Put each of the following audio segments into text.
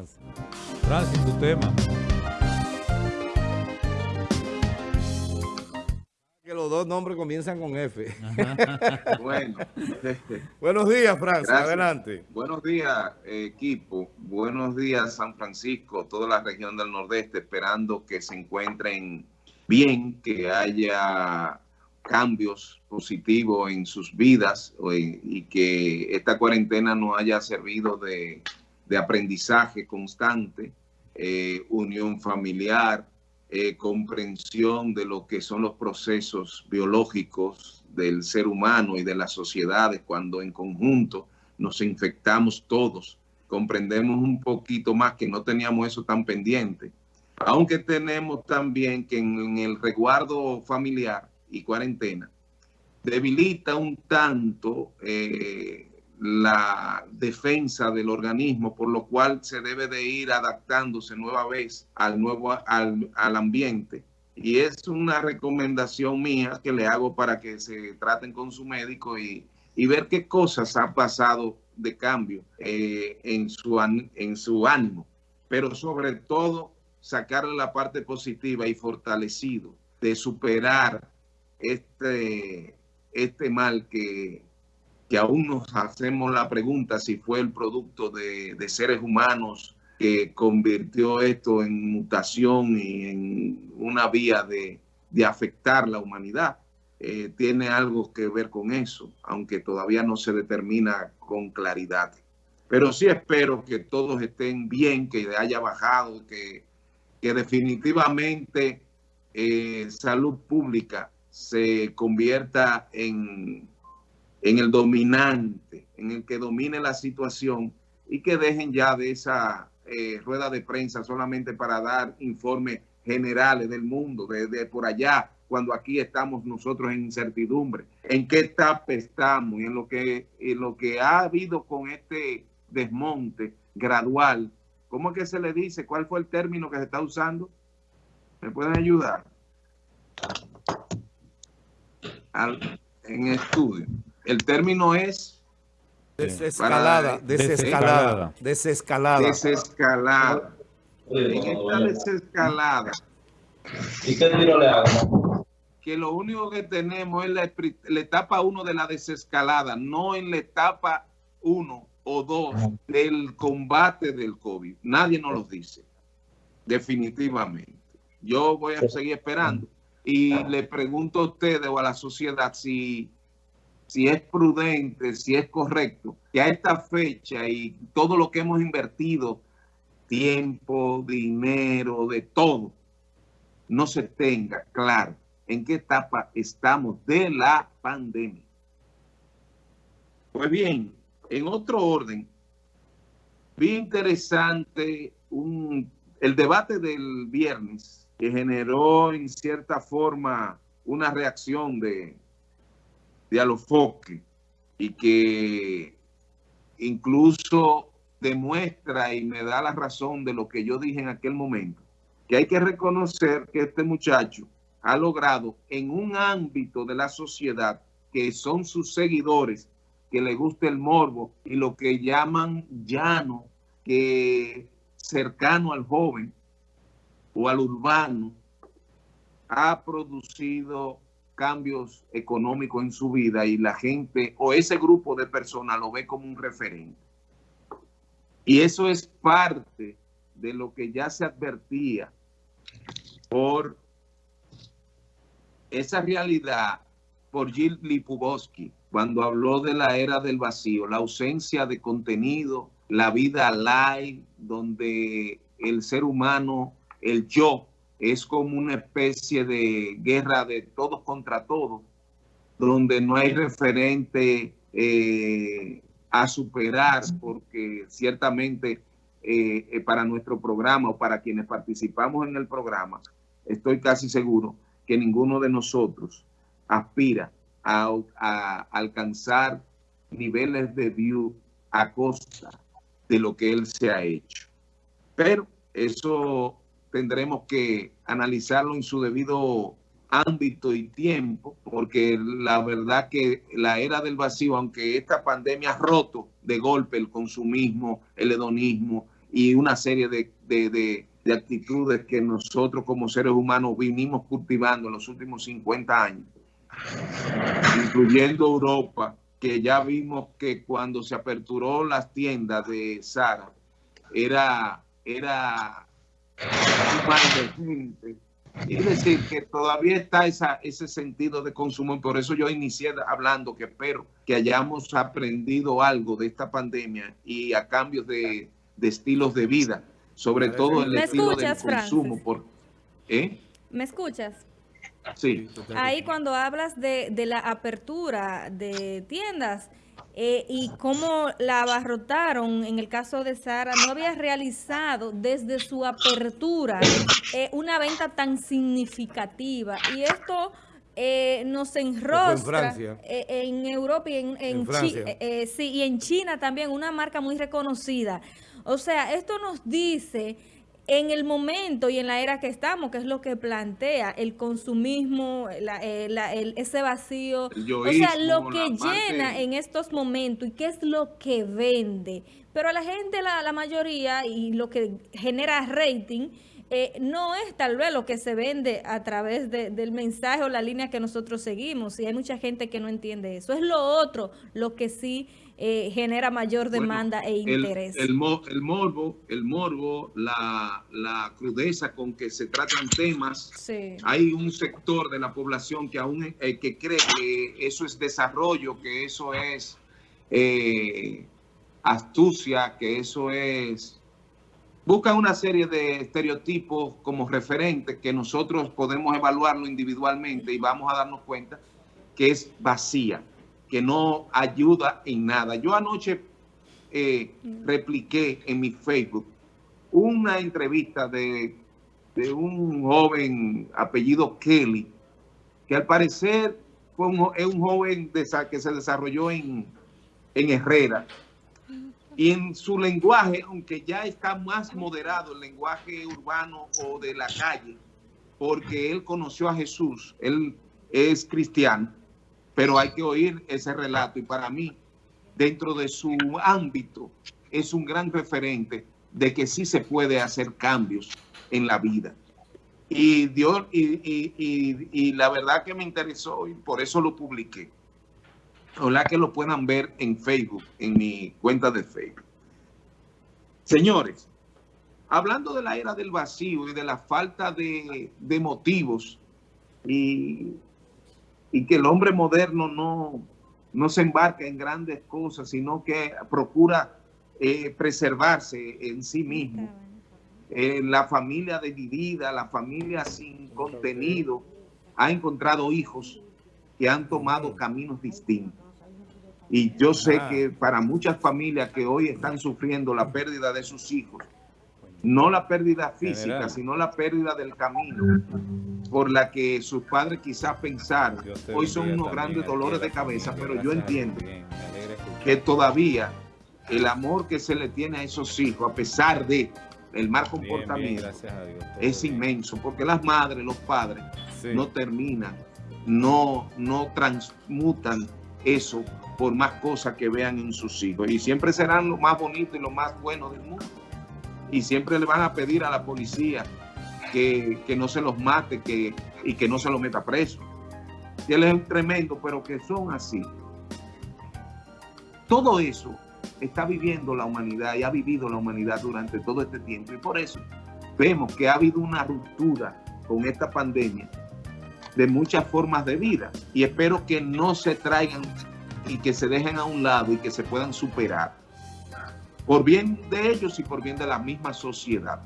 Francis. Francis, tu tema. Que los dos nombres comienzan con F. bueno. Buenos días, Francis. Adelante. Buenos días, equipo. Buenos días, San Francisco, toda la región del Nordeste, esperando que se encuentren bien, que haya cambios positivos en sus vidas y que esta cuarentena no haya servido de, aprendizaje constante, eh, unión familiar, eh, comprensión de lo que son los procesos biológicos del ser humano y de las sociedades cuando en conjunto nos infectamos todos, comprendemos un poquito más que no teníamos eso tan pendiente, aunque tenemos también que en el resguardo familiar y cuarentena, debilita un tanto eh, la defensa del organismo, por lo cual se debe de ir adaptándose nueva vez al nuevo al, ambiente. Y es una recomendación mía que le hago para que se traten con su médico y, ver qué cosas ha pasado de cambio eh, en, su, en su ánimo. Pero sobre todo, sacarle la parte positiva y fortalecido de superar este, este mal que, que aún nos hacemos la pregunta si fue el producto de, seres humanos que convirtió esto en mutación y en una vía de, afectar la humanidad. Eh, tiene algo que ver con eso, aunque todavía no se determina con claridad. Pero sí espero que todos estén bien, que haya bajado, que, que definitivamente eh, salud pública se convierta en, en el dominante, en el que domine la situación y que dejen ya de esa eh, rueda de prensa solamente para dar informes generales del mundo, desde por allá, cuando aquí estamos nosotros en incertidumbre. ¿En qué etapa estamos? Y en lo que, en lo que ha habido con este desmonte gradual. ¿Cómo es que se le dice? ¿Cuál fue el término que se está usando? ¿Me pueden ayudar? en estudio. El término es... Desescalada, desescalada, desescalada. Desescalada. En esta desescalada. ¿Y qué tiro le hago? Que lo único que tenemos es la, etapa 1 de la desescalada, no en la etapa 1 o 2 del combate del COVID. Nadie nos lo dice. Definitivamente. Yo voy a seguir esperando. Y le pregunto a ustedes o a la sociedad si, si es prudente, si es correcto, que a esta fecha y todo lo que hemos invertido, tiempo, dinero, de todo, no se tenga claro en qué etapa estamos de la pandemia. Pues bien, en otro orden, vi interesante un, el debate del viernes que generó en cierta forma una reacción de, de alofoque y que incluso demuestra y me da la razón de lo que yo dije en aquel momento, que hay que reconocer que este muchacho ha logrado en un ámbito de la sociedad que son sus seguidores, que le gusta el morbo y lo que llaman llano, que cercano al joven, o al urbano ha producido cambios económicos en su vida y la gente o ese grupo de personas lo ve como un referente. Y eso es parte de lo que ya se advertía por esa realidad por Gil Lipuboski cuando habló de la era del vacío, la ausencia de contenido, la vida live, donde el ser humano el yo es como una especie de guerra de todos contra todos, donde no hay referente eh, a superar, porque ciertamente eh, eh, para nuestro programa o para quienes participamos en el programa, estoy casi seguro que ninguno de nosotros aspira a, a alcanzar niveles de view a costa de lo que él se ha hecho. Pero eso tendremos que analizarlo en su debido ámbito y tiempo, porque la verdad que la era del vacío, aunque esta pandemia ha roto de golpe el consumismo, el hedonismo y una serie de, de, de, actitudes que nosotros como seres humanos vinimos cultivando en los últimos 50 años, incluyendo Europa, que ya vimos que cuando se aperturó las tiendas de Sara, era, era es decir, que todavía está esa, ese sentido de consumo y por eso yo inicié hablando que espero que hayamos aprendido algo de esta pandemia y a cambios de, de estilos de vida, sobre todo el estilo del consumo. Por, ¿eh? ¿Me escuchas? Sí. Ahí cuando hablas de, de la apertura de tiendas, eh, y cómo la abarrotaron en el caso de Sara, no había realizado desde su apertura eh, una venta tan significativa. Y esto eh, nos enrostra en, Europa y en, en, sí, y en China también, una marca muy reconocida. O sea, esto nos dice en el momento y en la era que estamos, que es lo que plantea el consumismo, eh, ese vacío, o sea, lo que llena en estos momentos y qué es lo que vende. Pero a la gente, la, la mayoría, y lo que genera rating, eh, no es tal vez lo que se vende a través del mensaje o la línea que nosotros seguimos. Y hay mucha gente que no entiende eso. Es lo otro, lo que sí eh, genera mayor demanda e interés. El, morbo, el morbo la, crudeza con que se tratan temas. Hay un sector de la población que aún eh, que cree que eso es desarrollo, que eso es eh, astucia, que eso es... Buscan una serie de estereotipos como referentes que nosotros podemos evaluarlo individualmente y vamos a darnos cuenta que es vacía que no ayuda en nada. Yo anoche eh, mm. repliqué en mi Facebook una entrevista de, un joven apellido Kelly, que al parecer fue un, es un joven que se desarrolló en, en Herrera. Y en su lenguaje, aunque ya está más moderado el lenguaje urbano o de la calle, porque él conoció a Jesús, él es cristiano, pero hay que oír ese relato y para mí, dentro de su ámbito, es un gran referente de que sí se puede hacer cambios en la vida. Y, Dios, y, la verdad que me interesó y por eso lo publiqué. Ojalá que lo puedan ver en Facebook, en mi cuenta de Facebook. Señores, hablando de la era del vacío y de la falta de, de motivos y y que el hombre moderno no, no se embarca en grandes cosas, sino que procura eh, preservarse en sí mismo. Eh, la familia dividida, la familia sin contenido, ha encontrado hijos que han tomado caminos distintos. Y yo sé que para muchas familias que hoy están sufriendo la pérdida de sus hijos, no la pérdida física, sino la pérdida del camino por la que sus padres quizás pensaron. Hoy son unos grandes dolores de cabeza, pero yo entiendo que todavía el amor que se le tiene a esos hijos, a pesar de el mal comportamiento, es inmenso, porque las madres, los padres, no terminan, no, no transmutan eso por más cosas que vean en sus hijos. Y siempre serán lo más bonito y lo más bueno del mundo y siempre le van a pedir a la policía que, no se los mate que, y que no se los meta preso. Y él es tremendo, pero que son así. Todo eso está viviendo la humanidad y ha vivido la humanidad durante todo este tiempo. Y por eso vemos que ha habido una ruptura con esta pandemia de muchas formas de vida. Y espero que no se traigan y que se dejen a un lado y que se puedan superar por bien de ellos y por bien de la misma sociedad.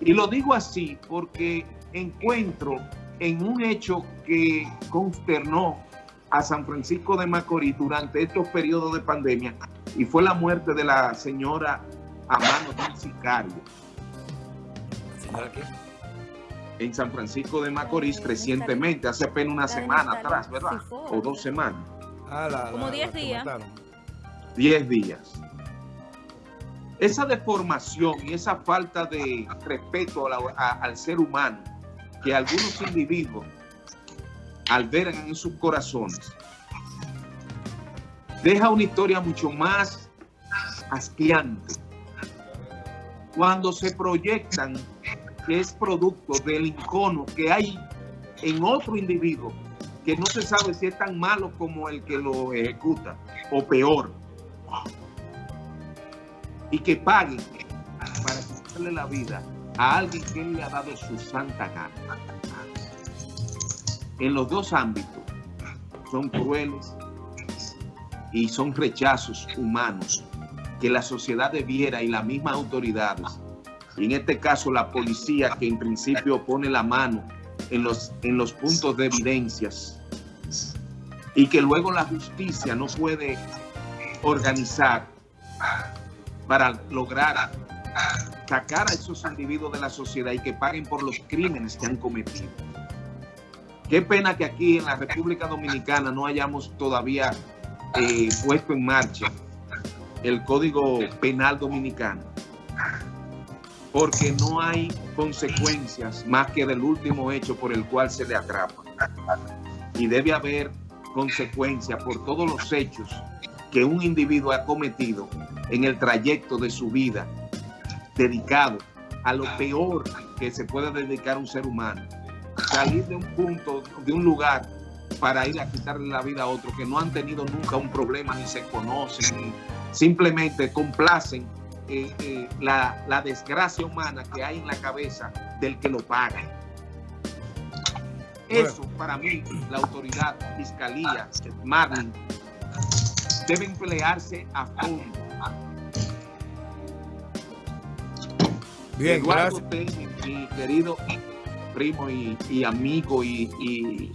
Y lo digo así porque encuentro en un hecho que consternó a San Francisco de Macorís durante estos periodos de pandemia y fue la muerte de la señora a manos de un sicario. ¿Señora qué? En San Francisco de Macorís recientemente, hace apenas una semana atrás, ¿verdad? O dos semanas. Ah, Como 10 días. 10 días. Esa deformación y esa falta de respeto al ser humano que algunos individuos albergan en sus corazones, deja una historia mucho más asqueante. Cuando se proyectan que es producto del incono que hay en otro individuo que no se sabe si es tan malo como el que lo ejecuta o peor y que paguen para quitarle la vida a alguien que le ha dado su santa gana. En los dos ámbitos son crueles y son rechazos humanos que la sociedad debiera y las mismas autoridades, y en este caso la policía que en principio pone la mano en los, en los puntos de evidencias y que luego la justicia no puede organizar para lograr sacar a esos individuos de la sociedad y que paguen por los crímenes que han cometido. Qué pena que aquí en la República Dominicana no hayamos todavía eh, puesto en marcha el Código Penal Dominicano, porque no hay consecuencias más que del último hecho por el cual se le atrapa. Y debe haber consecuencias por todos los hechos que un individuo ha cometido en el trayecto de su vida dedicado a lo peor que se puede dedicar un ser humano. Salir de un punto, de un lugar para ir a quitarle la vida a otro que no han tenido nunca un problema, ni se conocen, simplemente complacen eh, eh, la, la, desgracia humana que hay en la cabeza del que lo paga. Eso para mí, la autoridad, fiscalía, Marlin, debe emplearse a fondo Bien, Eduardo mi querido primo y, amigo y,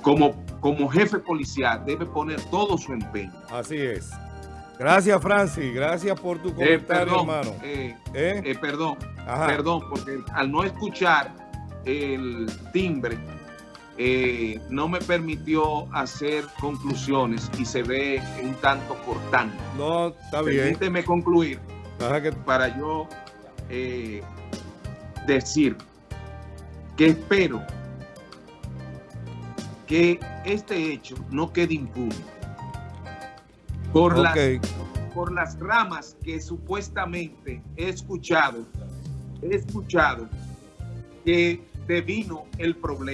como, como jefe policial debe poner todo su empeño. Así es. Gracias, Francis. Gracias por tu eh, comentario, hermano. Eh, ¿Eh? perdón, perdón, porque al no escuchar el timbre, no me permitió hacer conclusiones y se ve un tanto cortante. No, está bien. Permíteme concluir para yo eh, decir que espero que este hecho no quede impune por, las, por las ramas que supuestamente he escuchado, he escuchado que devino el problema.